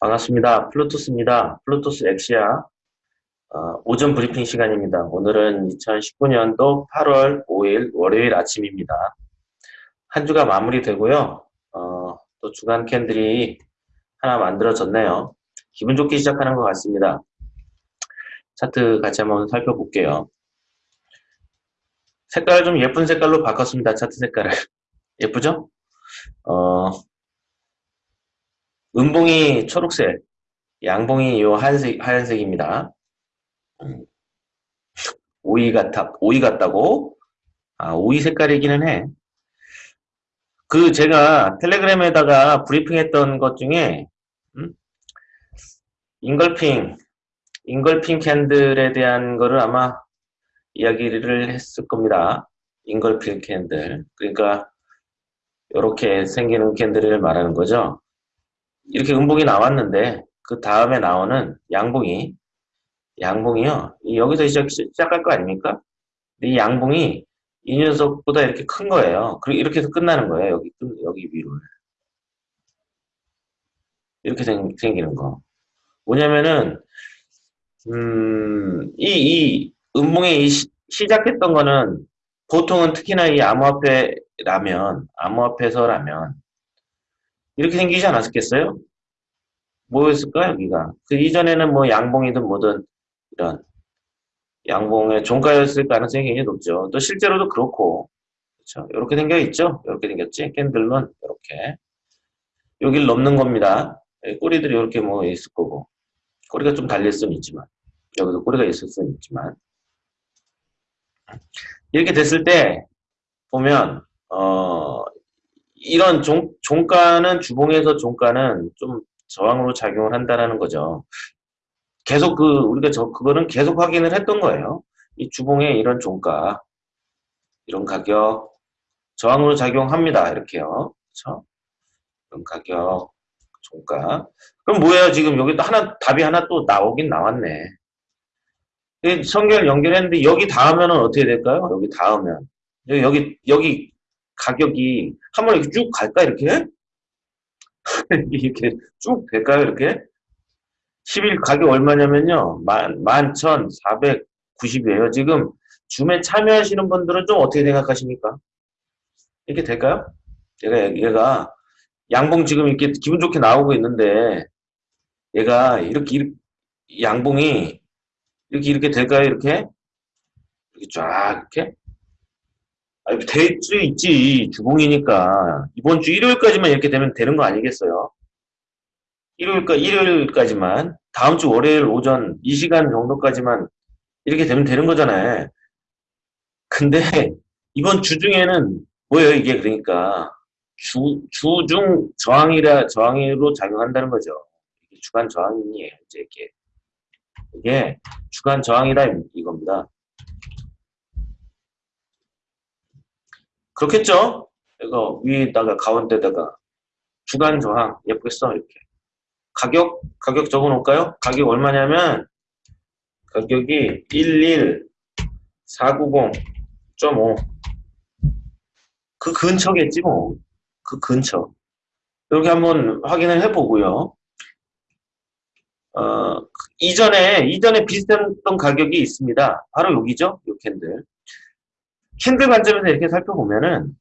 반갑습니다. 플루토스입니다. 플루토스 엑시아 어, 오전 브리핑 시간입니다. 오늘은 2019년도 8월 5일 월요일 아침입니다. 한 주가 마무리되고요. 어, 또 주간 candle이 하나 만들어졌네요. 기분 좋게 시작하는 것 같습니다. 차트 같이 한번 살펴볼게요. 색깔 좀 예쁜 색깔로 바꿨습니다. 차트 색깔을. 예쁘죠? 어, 은봉이 초록색, 양봉이 요 하얀색, 하얀색입니다. 오이 같아, 오이 같다고? 아, 오이 색깔이기는 해. 그, 제가 텔레그램에다가 브리핑했던 것 중에, 음? 잉걸핑, 잉걸핑 캔들에 대한 거를 아마 이야기를 했을 겁니다. 잉걸핑 캔들. 그러니까, 이렇게 생기는 캔들을 말하는 거죠. 이렇게 음봉이 나왔는데 그 다음에 나오는 양봉이 양봉이요. 여기서 시작, 시작할 거 아닙니까? 이 양봉이 이 녀석보다 이렇게 큰 거예요. 그리고 이렇게 해서 끝나는 거예요. 여기 여기 위로 이렇게 생, 생기는 거. 뭐냐면은 음, 이, 이 음봉이 이 시, 시작했던 거는 보통은 특히나 이 암호화폐라면 암호화폐서라면 이렇게 생기지 않았겠어요? 뭐였을까 여기가? 그 이전에는 뭐 양봉이든 뭐든 이런 양봉의 종가였을 가능성이 굉장히 높죠. 또 실제로도 그렇고 그렇죠. 이렇게 생겨 있죠. 이렇게 생겼지. 캔들은 이렇게 여기를 넘는 겁니다. 꼬리들이 이렇게 뭐 있을 거고 꼬리가 좀 달릴 수는 있지만 여기도 꼬리가 있을 수는 있지만 이렇게 됐을 때 보면 어 이런 종, 종가는 주봉에서 종가는 좀 저항으로 작용을 한다는 거죠. 계속 그 우리가 저 그거는 계속 확인을 했던 거예요. 이 주봉의 이런 종가, 이런 가격 저항으로 작용합니다. 이렇게요. 그렇죠? 이런 가격, 종가. 그럼 뭐예요? 지금 여기 또 하나 답이 하나 또 나오긴 나왔네. 성결 연결했는데 여기 닿으면 어떻게 될까요? 여기 닿으면 여기 여기 가격이 한번 이렇게 쭉 갈까 이렇게? 이렇게 쭉 될까요 이렇게? 10일 가격 얼마냐면요. 11,490이에요. 지금 줌에 참여하시는 분들은 좀 어떻게 생각하십니까? 이렇게 될까요? 얘가, 얘가 양봉 지금 이렇게 기분 좋게 나오고 있는데 얘가 이렇게, 이렇게 양봉이 이렇게 이렇게 될까요? 이렇게? 이렇게 쫙 이렇게? 아니, 될 수 있지. 주봉이니까. 이번 주 일요일까지만 이렇게 되면 되는 거 아니겠어요? 일요일까, 일요일까지만. 다음 주 월요일 오전 이 시간 정도까지만 이렇게 되면 되는 거잖아요. 근데 이번 주 중에는 뭐예요, 이게 그러니까. 주, 주중 저항이라, 저항으로 작용한다는 거죠. 주간 저항이에요, 이제 이게. 이게 주간 저항이다, 이겁니다. 그렇겠죠? 이거 위에다가 가운데다가 주간 저항 예쁘게 써 이렇게. 가격 가격 적어 놓을까요? 가격 얼마냐면 가격이 11490.5그 근처겠지 뭐. 그 근처. 이렇게 한번 확인을 해보고요. 어, 이전에 이전에 비슷했던 가격이 있습니다. 바로 여기죠? 이 candle candle 관점에서 이렇게 살펴보면은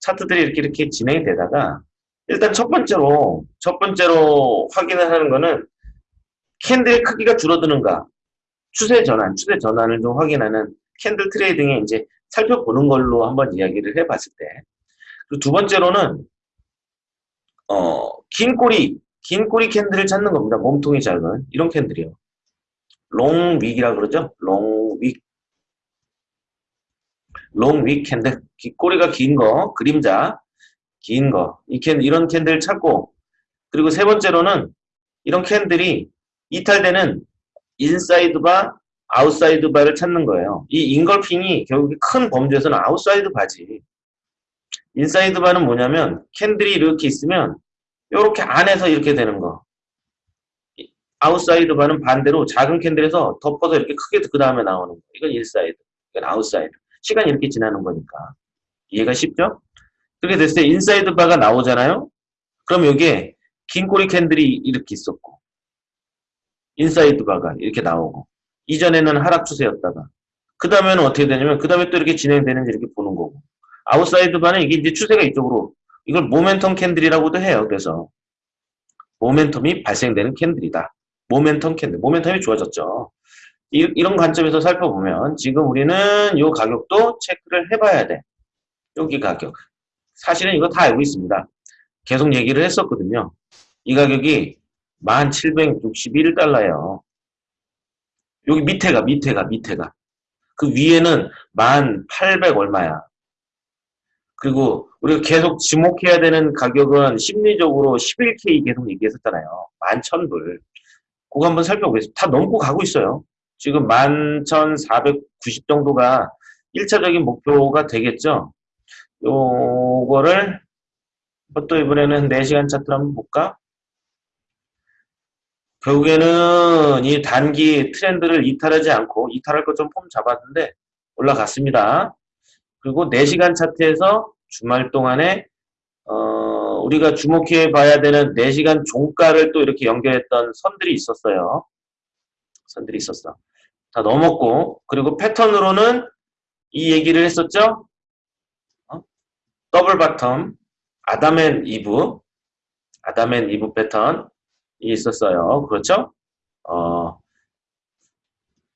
차트들이 이렇게 이렇게 진행이 되다가 일단 첫 번째로 첫 번째로 확인을 하는 거는 candle의 크기가 줄어드는가? 추세 전환 추세 전환을 좀 확인하는 candle trading에 이제 살펴보는 걸로 한번 이야기를 해봤을 때. 그리고 두 번째로는 어, 긴 꼬리 긴 꼬리 candle을 찾는 겁니다. 몸통이 작은. 이런 candle이요. long wick이라 그러죠? long wick long wick candle, 꼬리가 긴 거, 그림자, 긴 거, 이 캔, 이런 candle 찾고, 그리고 세 번째로는 이런 candle이 이탈되는 inside bar, outside bar를 찾는 거예요. 이 engulfing이 결국 큰 범주에서는 outside bar지. inside bar는 뭐냐면 candle이 이렇게 있으면 이렇게 안에서 이렇게 되는 거. outside bar는 반대로 작은 candle에서 덮어서 이렇게 크게 그 다음에 나오는 거. 이건 inside, 이건 outside. 시간이 이렇게 지나는 거니까. 이해가 쉽죠? 그렇게 됐을 때 inside bar가 나오잖아요? 그럼 여기에 긴 꼬리 candle이 이렇게 있었고 inside bar가 이렇게 나오고 이전에는 하락 추세였다가 그 다음에는 어떻게 되냐면 그 다음에 또 이렇게 진행되는지 이렇게 보는 거고 outside bar는 이게 이제 추세가 이쪽으로 이걸 모멘텀 candle이라고도 해요. 그래서 모멘텀이 발생되는 candle이다. 모멘텀 candle. 모멘텀이 좋아졌죠. 이, 이런 관점에서 살펴보면 지금 우리는 이 가격도 체크를 해봐야 돼. 여기 가격. 사실은 이거 다 알고 있습니다. 계속 얘기를 했었거든요. 이 가격이 1761달러예요. 여기 밑에가 밑에가 밑에가 그 위에는 1800 얼마야. 그리고 우리가 계속 지목해야 되는 가격은 심리적으로 11K 계속 얘기했었잖아요. 11,000불. 그거 한번 살펴보겠습니다. 다 넘고 가고 있어요. 지금 11,490 정도가 1차적인 목표가 되겠죠. 요거를 또 이번에는 4시간 차트를 한번 볼까? 결국에는 이 단기 트렌드를 이탈하지 않고 이탈할 것 좀 폼 잡았는데 올라갔습니다. 그리고 4시간 차트에서 주말 동안에 어, 우리가 주목해 봐야 되는 4시간 종가를 또 이렇게 연결했던 선들이 있었어요. 선들이 있었어. 다 넘었고 그리고 패턴으로는 이 얘기를 했었죠. 어? double bottom Adam and Eve Adam and Eve 패턴이 있었어요. 그렇죠? 어,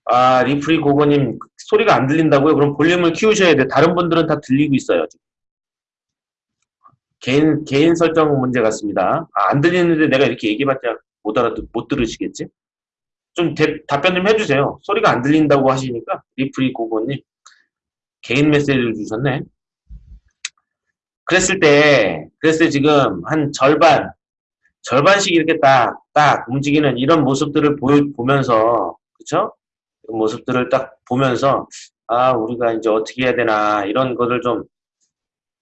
아 리프리 고고님 소리가 안 들린다고요? 그럼 볼륨을 키우셔야 돼. 다른 분들은 다 들리고 있어요. 개인 개인 설정 문제 같습니다. 아, 안 들리는데 내가 이렇게 얘기해봤자 못 알아 못 들으시겠지? 좀 대, 답변 좀 해주세요. 소리가 안 들린다고 하시니까 리프리 고고님 개인 메시지를 주셨네. 그랬을 때 그랬을 때 지금 한 절반 절반씩 이렇게 딱 딱 움직이는 이런 모습들을 보여, 보면서 그쵸? 모습들을 딱 보면서 아 우리가 이제 어떻게 해야 되나 이런 것을 좀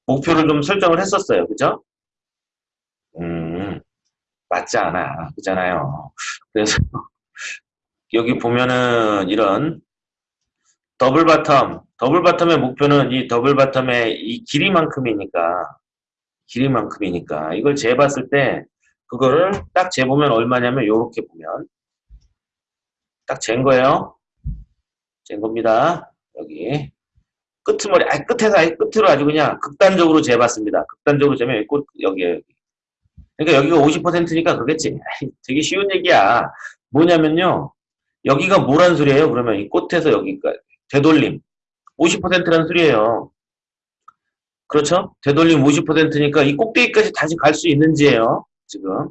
목표를 좀 설정을 했었어요. 그죠? 음, 맞지 않아. 그잖아요. 그래서 여기 보면은 이런 double bottom, double bottom의 목표는 이 double bottom의 이 길이만큼이니까, 길이만큼이니까 이걸 재봤을 때 그거를 딱 재보면 얼마냐면 요렇게 보면 딱 잰 거예요. 잰 겁니다. 여기 끄트머리, 아 끝에서 아예 끝으로 아주 그냥 극단적으로 재봤습니다. 극단적으로 재면 꽃 여기에 여기. 그러니까 여기가 50%니까 그러겠지. 되게 쉬운 얘기야. 뭐냐면요. 여기가 뭐란 소리예요? 그러면 이 꽃에서 여기까지 되돌림 50%라는 소리예요. 그렇죠? 되돌림 50%니까 이 꼭대기까지 다시 갈 수 있는지예요. 지금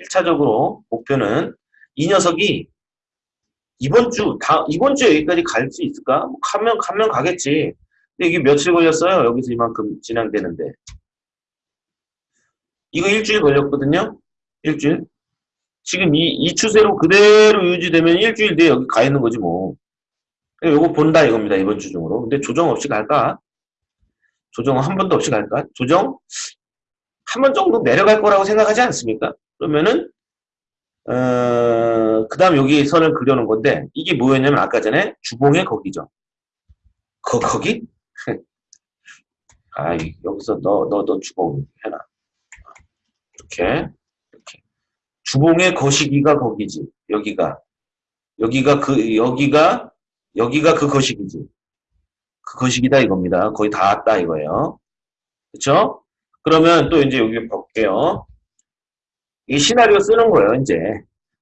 1차적으로 목표는 이 녀석이 이번 주, 다, 이번 주에 여기까지 갈 수 있을까? 뭐 가면, 가면 가겠지. 근데 이게 며칠 걸렸어요? 여기서 이만큼 진행되는데. 이거 일주일 걸렸거든요? 일주일. 지금 이, 이 추세로 그대로 유지되면 일주일 뒤에 여기 가 있는 거지 뭐. 이거 본다 이겁니다. 이번 주 중으로. 근데 조정 없이 갈까? 조정 한 번도 없이 갈까? 조정 한 번 정도 내려갈 거라고 생각하지 않습니까? 그러면은 어, 그 다음 여기 선을 그려놓은 건데 이게 뭐였냐면 아까 전에 주봉의 거기죠. 거, 거기? 아, 여기서 너, 너, 너 주봉 해놔. 이렇게, 이렇게. 주봉의 거시기가 거기지. 여기가. 여기가 그, 여기가, 여기가 그 거시기지. 그 거시기다 이겁니다. 거의 다 왔다 이거예요. 그쵸? 그러면 또 이제 여기 볼게요. 이 시나리오 쓰는 거예요, 이제.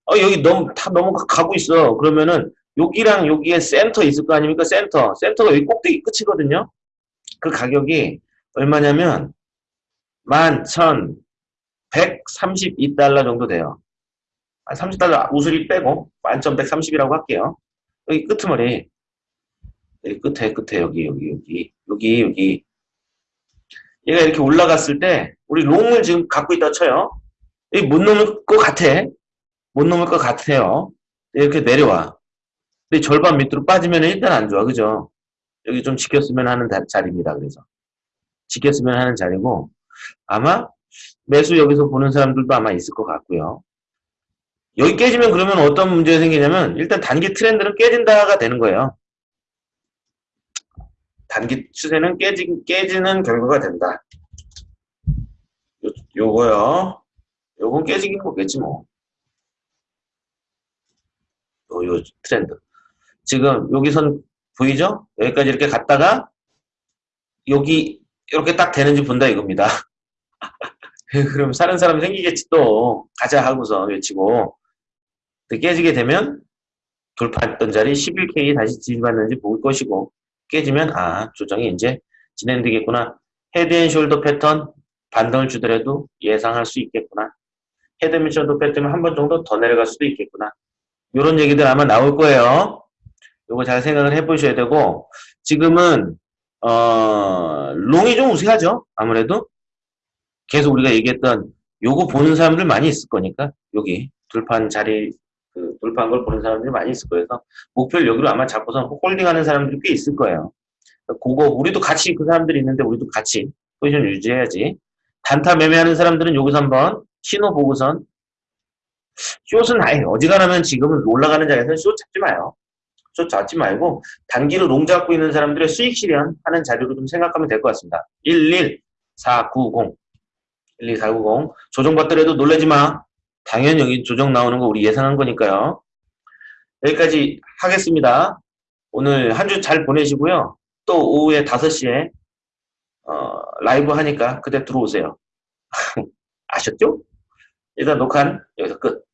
어, 여기 너무, 다 넘어가고 있어. 그러면은, 여기랑 여기에 센터 있을 거 아닙니까? 센터. 센터가 여기 꼭대기 끝이거든요. 그 가격이 얼마냐면, 11,132달러 정도 돼요. 30달러 우수리 빼고, 11,130이라고 할게요. 여기 끄트머리. 여기 끝에, 끝에, 여기, 여기, 여기, 여기, 여기. 얘가 이렇게 올라갔을 때, 우리 롱을 지금 갖고 있다 쳐요. 여기 못 넘을 것 같아. 못 넘을 것 같아요. 이렇게 내려와. 근데 절반 밑으로 빠지면 일단 안 좋아. 그죠? 여기 좀 지켰으면 하는 자리입니다. 그래서. 지켰으면 하는 자리고, 아마 매수 여기서 보는 사람들도 아마 있을 것 같고요. 여기 깨지면 그러면 어떤 문제가 생기냐면, 일단 단기 트렌드는 깨진다가 되는 거예요. 단기 추세는 깨지, 깨지는 결과가 된다. 요, 요거요. 요건 깨지긴 먹겠지 뭐. 요, 요 트렌드. 지금 여기 선 보이죠? 여기까지 이렇게 갔다가 여기 이렇게 딱 되는지 본다 이겁니다. 그럼 사는 사람이 생기겠지 또. 가자 하고서 외치고. 또 깨지게 되면 돌파했던 자리 11K 다시 지지받는지 볼 것이고 깨지면 아 조정이 이제 진행되겠구나. 헤드앤숄더 패턴 반등을 주더라도 예상할 수 있겠구나. 헤드앤숄더 패턴은 한 번 정도 더 내려갈 수도 있겠구나. 이런 얘기들 아마 나올 거예요. 요거 잘 생각을 해보셔야 되고 지금은 어 롱이 좀 우세하죠? 아무래도 계속 우리가 얘기했던 요거 보는 사람들 많이 있을 거니까 여기 돌판 자리 그 돌파한 걸 보는 사람들이 많이 있을 거예요. 그래서 목표를 여기로 아마 잡고서 홀딩하는 사람들이 꽤 있을 거예요. 그거 우리도 같이 그 사람들이 있는데 우리도 같이 포지션 유지해야지. 단타 매매하는 사람들은 여기서 한번 신호 보고선 숏은 아예 어지간하면 지금은 올라가는 자리에서 숏 잡지 마요. 숏 잡지 말고 단기로 롱 잡고 있는 사람들의 수익 실현하는 자료로 좀 생각하면 될 것 같습니다. 11490 12490 조정받더라도 놀라지 마. 당연히 여기 조정 나오는 거 우리 예상한 거니까요. 여기까지 하겠습니다. 오늘 한 주 잘 보내시고요. 또 오후에 5시에 어, 라이브 하니까 그때 들어오세요. 아셨죠? 일단 녹화는 여기서 끝.